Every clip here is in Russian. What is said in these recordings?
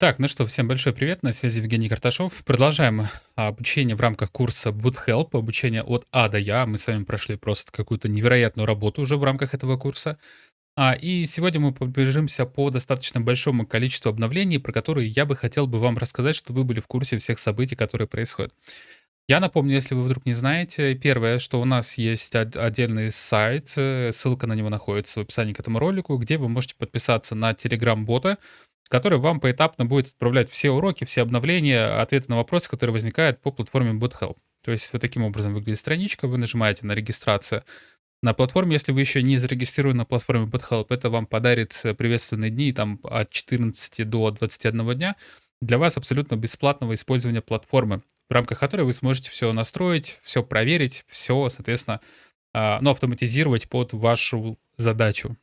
Так, ну что, всем большой привет, на связи Евгений Карташов. Продолжаем обучение в рамках курса BootHelp, обучение от А до Я. Мы с вами прошли просто какую-то невероятную работу уже в рамках этого курса. А, и сегодня мы пробежимся по достаточно большому количеству обновлений, про которые я бы хотел бы вам рассказать, чтобы вы были в курсе всех событий, которые происходят. Я напомню, если вы вдруг не знаете, первое, что у нас есть отдельный сайт, э, ссылка на него находится в описании к этому ролику, где вы можете подписаться на Telegram-бота, который вам поэтапно будет отправлять все уроки, все обновления, ответы на вопросы, которые возникают по платформе BootHelp. То есть вот таким образом выглядит страничка, вы нажимаете на регистрацию на платформе, если вы еще не зарегистрированы на платформе BootHelp, это вам подарит приветственные дни там от 14 до 21 дня для вас абсолютно бесплатного использования платформы, в рамках которой вы сможете все настроить, все проверить, все, соответственно, а, ну, автоматизировать под вашу задачу.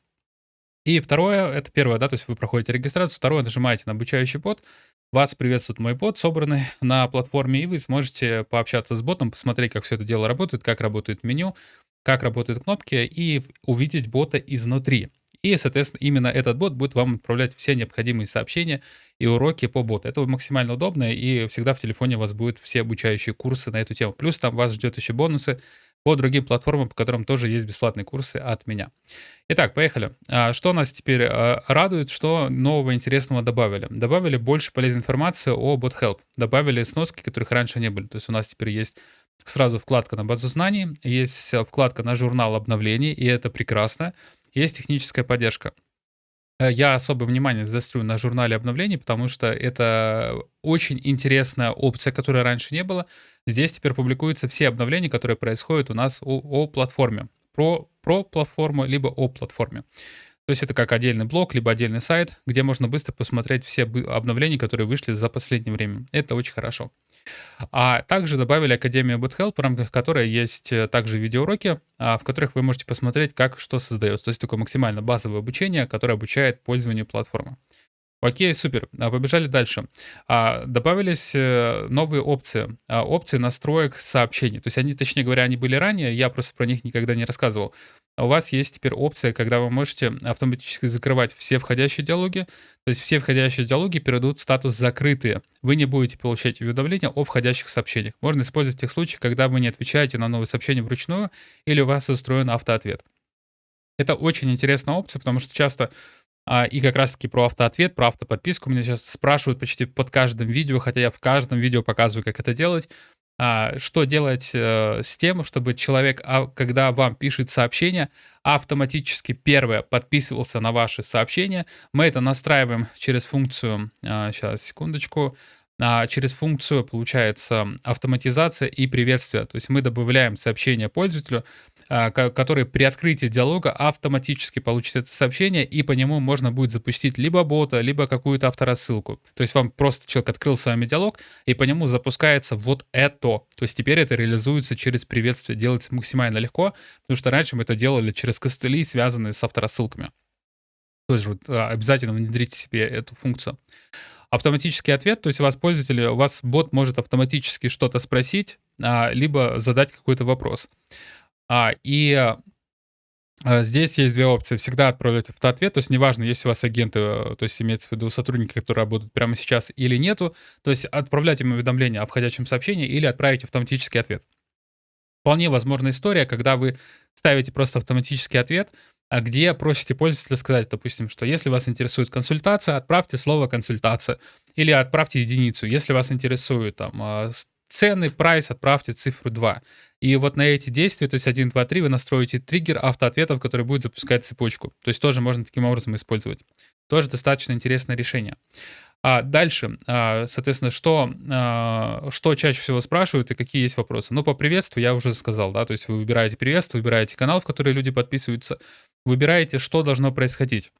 И второе, это первое, да, то есть вы проходите регистрацию, второе, нажимаете на обучающий бот, вас приветствует мой бот, собранный на платформе, и вы сможете пообщаться с ботом, посмотреть, как все это дело работает, как работает меню, как работают кнопки, и увидеть бота изнутри. И, соответственно, именно этот бот будет вам отправлять все необходимые сообщения и уроки по боту. Это максимально удобно, и всегда в телефоне у вас будут все обучающие курсы на эту тему. Плюс там вас ждет еще бонусы по другим платформам, по которым тоже есть бесплатные курсы от меня. Итак, поехали. А, что нас теперь а, радует, что нового интересного добавили? Добавили больше полезной информации о BotHelp. Добавили сноски, которых раньше не были. То есть у нас теперь есть сразу вкладка на базу знаний, есть вкладка на журнал обновлений, и это прекрасно. Есть техническая поддержка. Э, я особое внимание заострю на журнале обновлений, потому что это очень интересная опция, которой раньше не было. Здесь теперь публикуются все обновления, которые происходят у нас о, о платформе. Про, про платформу, либо о платформе. То есть это как отдельный блок, либо отдельный сайт, где можно быстро посмотреть все обновления, которые вышли за последнее время. Это очень хорошо. А также добавили Академию BootHelp, в рамках которой есть э, также видеоуроки, а, в которых вы можете посмотреть, как что создается. То есть такое максимально базовое обучение, которое обучает пользованию платформы. Окей, супер. А, побежали дальше. А, добавились э, новые опции. Опции настроек сообщений. То есть они, точнее говоря, они были ранее, я просто про них никогда не рассказывал. У вас есть теперь опция, когда вы можете автоматически закрывать все входящие диалоги. То есть все входящие диалоги перейдут в статус «закрытые». Вы не будете получать уведомления о входящих сообщениях. Можно использовать в тех случаях, когда вы не отвечаете на новые сообщения вручную или у вас устроен автоответ. Это очень интересная опция, потому что часто а, и как раз-таки про автоответ, про автоподписку меня сейчас спрашивают почти под каждым видео, хотя я в каждом видео показываю, как это делать. А, что делать э, с тем, чтобы человек, а, когда вам пишет сообщение, автоматически первое подписывался на ваши сообщения. Мы это настраиваем через функцию, сейчас, секундочку, а, через функцию, получается, автоматизация и приветствие. То есть мы добавляем сообщение пользователю, который при открытии диалога автоматически получит это сообщение, и по нему можно будет запустить либо бота, либо какую-то авторассылку. То есть вам просто человек открыл с вами диалог, и по нему запускается вот это. То есть теперь это реализуется через приветствие, делается максимально легко, потому что раньше мы это делали через костыли, связанные с авторассылками. То есть вот, а, обязательно внедрите себе эту функцию автоматический ответ, то есть у вас пользователь, у вас бот может автоматически что-то спросить, а, либо задать какой-то вопрос. А, и а, Здесь есть две опции. Всегда отправлять автоответ, то есть неважно, есть у вас агенты, то есть имеется в виду сотрудники, которые работают прямо сейчас или нету, то есть отправлять им уведомление о входящем сообщении или отправить автоматический ответ. Вполне возможна история, когда вы ставите просто автоматический ответ, а где просите пользователя сказать, допустим, что если вас интересует консультация, отправьте слово консультация или отправьте единицу. Если вас интересует там а, цены, прайс, отправьте цифру 2. И вот на эти действия, то есть 1, 2, 3, вы настроите триггер автоответов, который будет запускать цепочку. То есть тоже можно таким образом использовать. Тоже достаточно интересное решение. А дальше, а, соответственно, что, а, что чаще всего спрашивают и какие есть вопросы? Ну, по приветствию я уже сказал, да, то есть вы выбираете приветствие, выбираете канал, в который люди подписываются, выбираете, что должно происходить.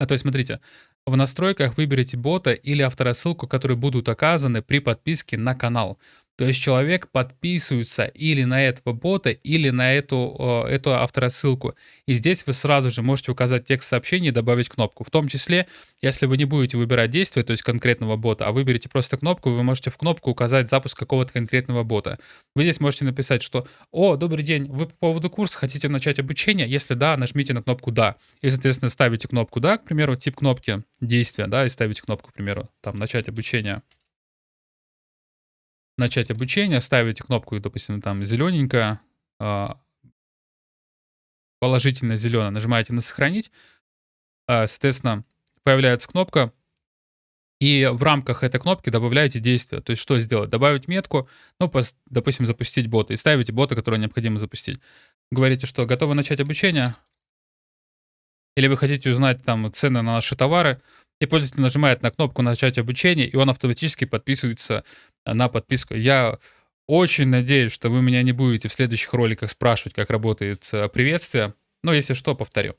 А то есть, смотрите, в настройках выберите бота или авторассылку, которые будут оказаны при подписке на канал. То есть человек подписывается или на этого бота, или на эту, э, эту авторассылку. И здесь вы сразу же можете указать текст сообщения и добавить кнопку. В том числе, если вы не будете выбирать действие, то есть конкретного бота, а выберете просто кнопку, вы можете в кнопку указать запуск какого-то конкретного бота. Вы здесь можете написать, что «О, добрый день, вы по поводу курса хотите начать обучение? Если да, нажмите на кнопку «Да». И, соответственно, ставите кнопку «Да», к примеру, тип кнопки «Действие», да, и ставите кнопку, к примеру, там «Начать обучение». Начать обучение, ставите кнопку, допустим, там зелененькая, а, положительно зеленая, нажимаете на «Сохранить», а, соответственно, появляется кнопка, и в рамках этой кнопки добавляете действие. То есть что сделать? Добавить метку, ну, допустим, запустить бота. И ставите бота, который необходимо запустить. Говорите, что готовы начать обучение. Или вы хотите узнать там цены на наши товары. И пользователь нажимает на кнопку «Начать обучение», и он автоматически подписывается на подписку. Я очень надеюсь, что вы меня не будете в следующих роликах спрашивать, как работает э, приветствие. Но если что, повторю.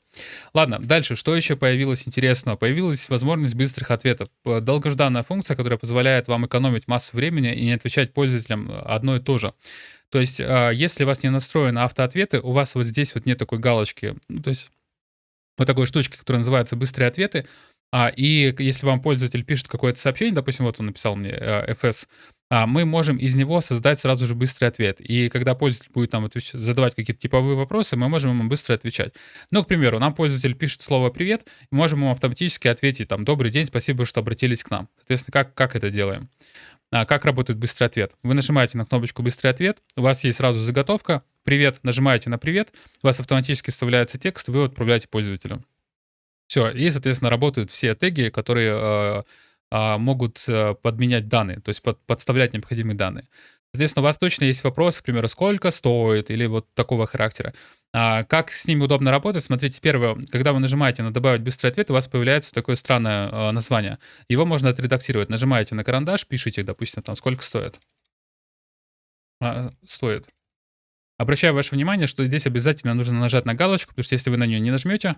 Ладно, дальше. Что еще появилось интересного? Появилась возможность быстрых ответов. Долгожданная функция, которая позволяет вам экономить массу времени и не отвечать пользователям одно и то же. То есть, а, если у вас не настроены автоответы, у вас вот здесь вот нет такой галочки, ну, то есть вот такой штучки, которая называется «быстрые ответы», а, и если вам пользователь пишет какое-то сообщение, допустим, вот он написал мне э, FS, а, мы можем из него создать сразу же быстрый ответ. И когда пользователь будет там задавать какие-то типовые вопросы, мы можем ему быстро отвечать. Ну, к примеру, нам пользователь пишет слово «привет», мы можем ему автоматически ответить там «добрый день, спасибо, что обратились к нам». Соответственно, как, как это делаем? А, как работает быстрый ответ? Вы нажимаете на кнопочку «Быстрый ответ», у вас есть сразу заготовка «Привет», нажимаете на «Привет», у вас автоматически вставляется текст, вы отправляете пользователю. Все, и, соответственно, работают все теги, которые э, э, могут э, подменять данные, то есть под, подставлять необходимые данные. Соответственно, у вас точно есть вопрос, к примеру, сколько стоит или вот такого характера. А как с ними удобно работать? Смотрите, первое, когда вы нажимаете на «Добавить быстрый ответ», у вас появляется такое странное э, название. Его можно отредактировать. Нажимаете на карандаш, пишите, допустим, там, сколько стоит. А, стоит. Обращаю ваше внимание, что здесь обязательно нужно нажать на галочку, потому что если вы на нее не нажмете,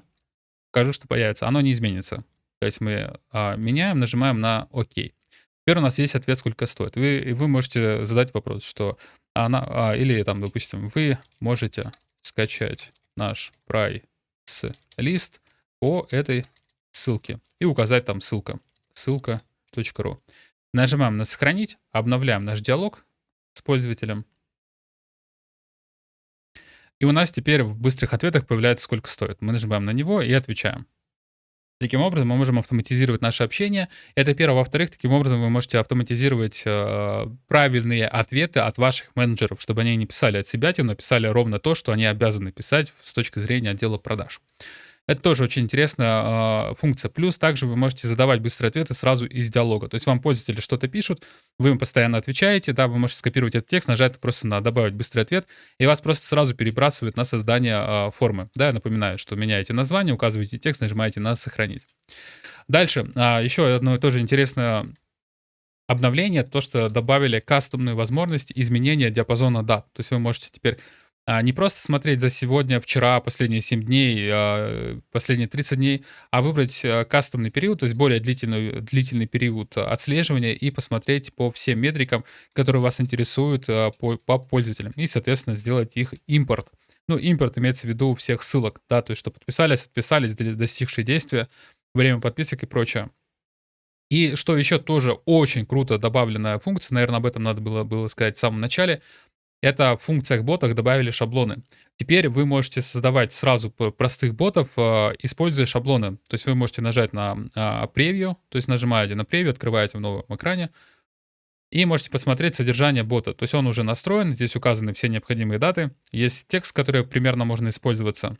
покажу, что появится. Оно не изменится. То есть мы а, меняем, нажимаем на ОК. Теперь у нас есть ответ, сколько стоит. Вы, вы можете задать вопрос, что она, а, или там, допустим, вы можете скачать наш прайс-лист по этой ссылке и указать там ссылка, ссылка.ру. Нажимаем на «Сохранить», обновляем наш диалог с пользователем. И у нас теперь в быстрых ответах появляется сколько стоит. Мы нажимаем на него и отвечаем. Таким образом, мы можем автоматизировать наше общение. Это первое. Во-вторых, таким образом вы можете автоматизировать э, правильные ответы от ваших менеджеров, чтобы они не писали от себя, но писали ровно то, что они обязаны писать с точки зрения отдела продаж. Это тоже очень интересная э, функция. Плюс также вы можете задавать быстрые ответы сразу из диалога. То есть вам пользователи что-то пишут, вы им постоянно отвечаете, да, вы можете скопировать этот текст, нажать просто на «добавить быстрый ответ», и вас просто сразу перебрасывает на создание э, формы. Да, я напоминаю, что меняете название, указываете текст, нажимаете на «сохранить». Дальше, э, еще одно тоже интересное обновление, то, что добавили кастомную возможность изменения диапазона дат. То есть вы можете теперь а, не просто смотреть за сегодня, вчера, последние 7 дней, а, последние 30 дней, а выбрать э, кастомный период, то есть более длительный, длительный период отслеживания и посмотреть по всем метрикам, которые вас интересуют э, по, по пользователям, и, соответственно, сделать их импорт. Ну, импорт имеется в виду всех ссылок, да, то есть что подписались, отписались, достигшие действия, время подписок и прочее. И что еще тоже очень круто добавленная функция, наверное, об этом надо было, было сказать в самом начале, это в функциях ботах добавили шаблоны. Теперь вы можете создавать сразу простых ботов, э, используя шаблоны. То есть вы можете нажать на превью, то есть нажимаете на превью, открываете в новом экране, и можете посмотреть содержание бота. То есть он уже настроен, здесь указаны все необходимые даты. Есть текст, который примерно можно использоваться.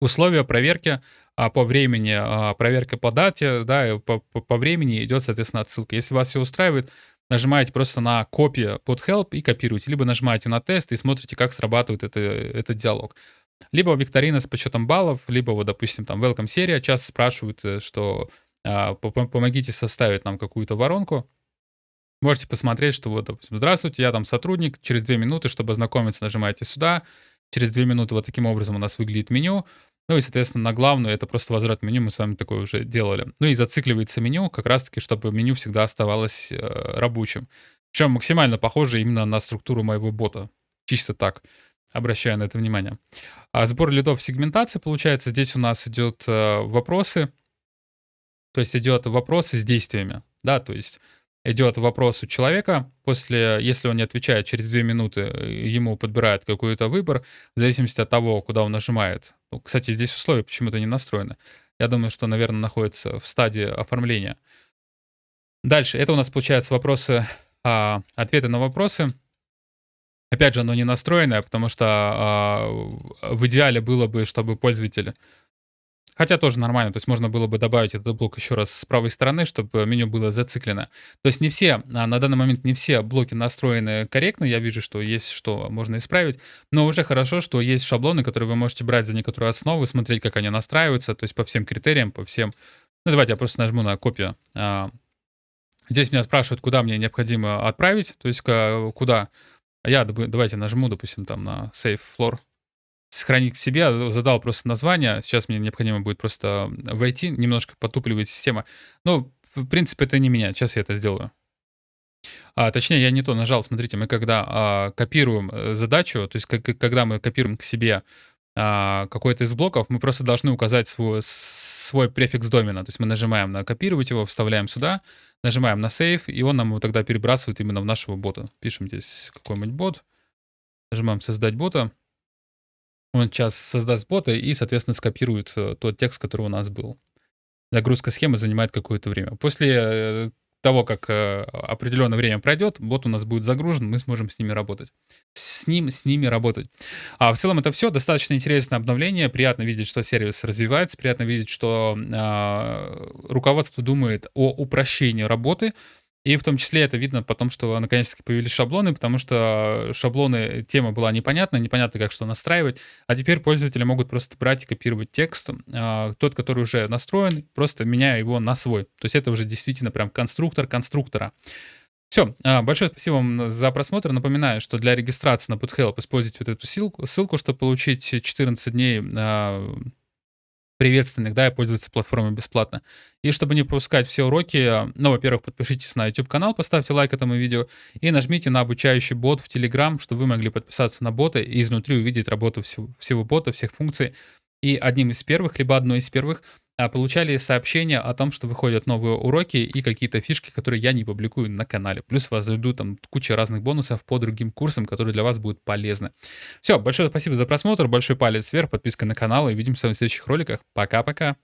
Условия проверки а, по времени, а, проверка по дате, да, по, по, по времени идет, соответственно, отсылка. Если вас все устраивает, нажимаете просто на копию под help и копируете, либо нажимаете на тест и смотрите, как срабатывает это, этот диалог. Либо викторина с подсчетом баллов, либо вот, допустим, там welcome серия часто спрашивают, э, что а, помогите составить нам какую-то воронку. Можете посмотреть, что вот, допустим, здравствуйте, я там сотрудник, через две минуты, чтобы ознакомиться, нажимаете сюда, через две минуты вот таким образом у нас выглядит меню, ну и, соответственно, на главную это просто возврат меню, мы с вами такое уже делали. Ну и зацикливается меню, как раз-таки, чтобы меню всегда оставалось э, рабочим. Причем максимально похоже именно на структуру моего бота. Чисто так. Обращаю на это внимание. А сбор лидов сегментации, получается, здесь у нас идет э, вопросы. То есть идет вопросы с действиями. Да, то есть идет вопрос у человека, после, если он не отвечает через 2 минуты, э, ему подбирают какой-то выбор, в зависимости от того, куда он нажимает. Ну, кстати, здесь условия почему-то не настроены. Я думаю, что, наверное, находится в стадии оформления. Дальше, это у нас получается вопросы, а, ответы на вопросы. Опять же, оно не настроенное, потому что а, в идеале было бы, чтобы пользователь Хотя тоже нормально, то есть можно было бы добавить этот блок еще раз с правой стороны, чтобы меню было зациклено. То есть не все, а, на данный момент не все блоки настроены корректно, я вижу, что есть что можно исправить, но уже хорошо, что есть шаблоны, которые вы можете брать за некоторую основу, смотреть, как они настраиваются, то есть по всем критериям, по всем... Ну давайте я просто нажму на копию. А, здесь меня спрашивают, куда мне необходимо отправить, то есть куда... Я давайте нажму, допустим, там на Save Floor, сохранить к себе, задал просто название. Сейчас мне необходимо будет просто войти, немножко потупливает система. Но, в принципе, это не меня. Сейчас я это сделаю. А, точнее, я не то нажал. Смотрите, мы когда а, копируем э, задачу, то есть как, когда мы копируем к себе а, какой-то из блоков, мы просто должны указать свой, свой префикс домена. То есть мы нажимаем на копировать его, вставляем сюда, нажимаем на save, и он нам его тогда перебрасывает именно в нашего бота. Пишем здесь какой-нибудь бот, нажимаем создать бота. Он сейчас создаст бота и, соответственно, скопирует э, тот текст, который у нас был. Загрузка схемы занимает какое-то время. После э, того, как э, определенное время пройдет, бот у нас будет загружен, мы сможем с ними работать. С ним, с ними работать. А в целом это все. Достаточно интересное обновление. Приятно видеть, что сервис развивается. Приятно видеть, что э, руководство думает о упрощении работы. И в том числе это видно потом, что наконец-таки появились шаблоны, потому что шаблоны, тема была непонятна, непонятно, как что настраивать. А теперь пользователи могут просто брать и копировать текст. А, тот, который уже настроен, просто меняя его на свой. То есть это уже действительно прям конструктор конструктора. Все, а, большое спасибо вам за просмотр. Напоминаю, что для регистрации на BootHelp используйте вот эту ссылку, ссылку чтобы получить 14 дней а, приветственных, да, и пользоваться платформой бесплатно. И чтобы не пропускать все уроки, ну, во-первых, подпишитесь на YouTube-канал, поставьте лайк этому видео и нажмите на обучающий бот в Telegram, чтобы вы могли подписаться на бота и изнутри увидеть работу всего, всего бота, всех функций. И одним из первых, либо одной из первых а, получали сообщения о том, что выходят новые уроки и какие-то фишки, которые я не публикую на канале. Плюс вас ждут там куча разных бонусов по другим курсам, которые для вас будут полезны. Все, большое спасибо за просмотр, большой палец вверх, подписка на канал и увидимся в следующих роликах. Пока-пока.